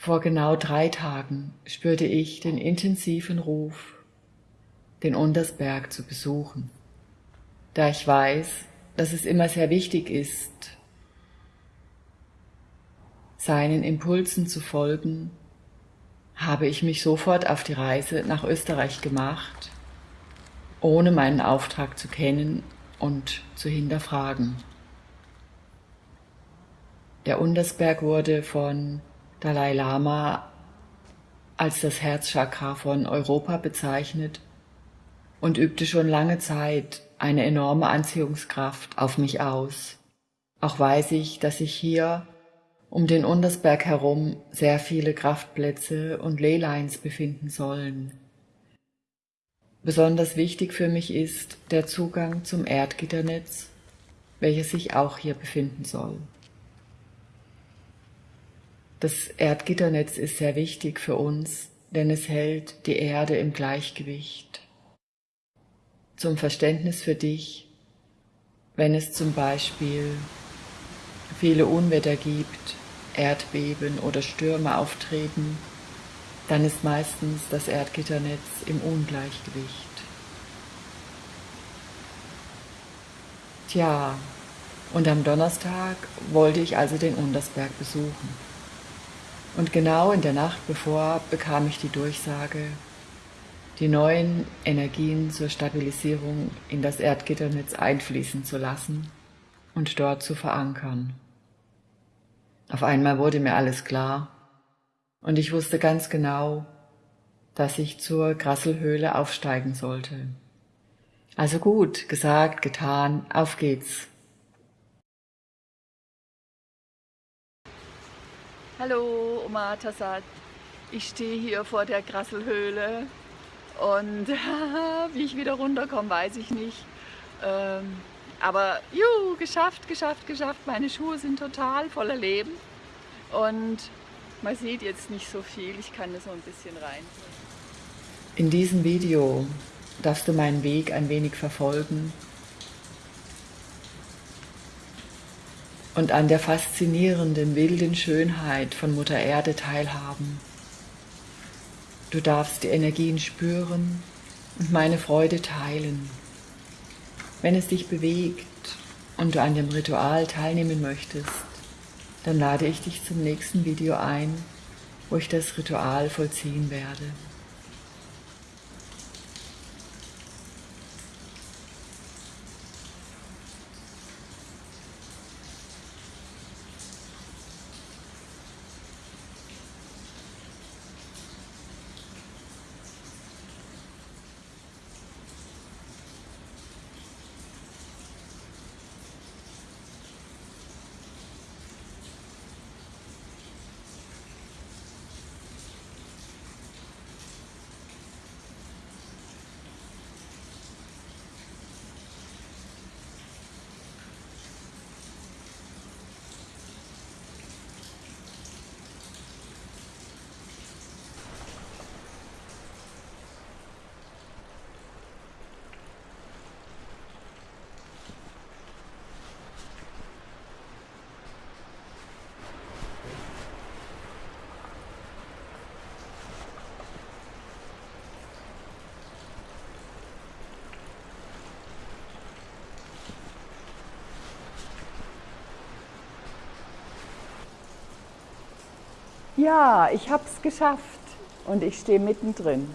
Vor genau drei Tagen spürte ich den intensiven Ruf, den Untersberg zu besuchen, da ich weiß, dass es immer sehr wichtig ist, seinen Impulsen zu folgen, habe ich mich sofort auf die Reise nach Österreich gemacht, ohne meinen Auftrag zu kennen und zu hinterfragen. Der Untersberg wurde von Dalai Lama als das Herzchakra von Europa bezeichnet und übte schon lange Zeit eine enorme Anziehungskraft auf mich aus. Auch weiß ich, dass sich hier um den Untersberg herum sehr viele Kraftplätze und Leylines befinden sollen. Besonders wichtig für mich ist der Zugang zum Erdgitternetz, welches sich auch hier befinden soll. Das Erdgitternetz ist sehr wichtig für uns, denn es hält die Erde im Gleichgewicht. Zum Verständnis für dich, wenn es zum Beispiel viele Unwetter gibt, Erdbeben oder Stürme auftreten, dann ist meistens das Erdgitternetz im Ungleichgewicht. Tja, und am Donnerstag wollte ich also den Untersberg besuchen. Und genau in der Nacht bevor bekam ich die Durchsage, die neuen Energien zur Stabilisierung in das Erdgitternetz einfließen zu lassen und dort zu verankern. Auf einmal wurde mir alles klar und ich wusste ganz genau, dass ich zur Grasselhöhle aufsteigen sollte. Also gut, gesagt, getan, auf geht's. Hallo, Oma Tassad. Ich stehe hier vor der Grasselhöhle und wie ich wieder runterkomme, weiß ich nicht. Ähm, aber juhu, geschafft, geschafft, geschafft. Meine Schuhe sind total voller Leben und man sieht jetzt nicht so viel. Ich kann da so ein bisschen rein. In diesem Video darfst du meinen Weg ein wenig verfolgen und an der faszinierenden, wilden Schönheit von Mutter Erde teilhaben. Du darfst die Energien spüren und meine Freude teilen. Wenn es dich bewegt und du an dem Ritual teilnehmen möchtest, dann lade ich dich zum nächsten Video ein, wo ich das Ritual vollziehen werde. Ja, ich habe es geschafft und ich stehe mittendrin.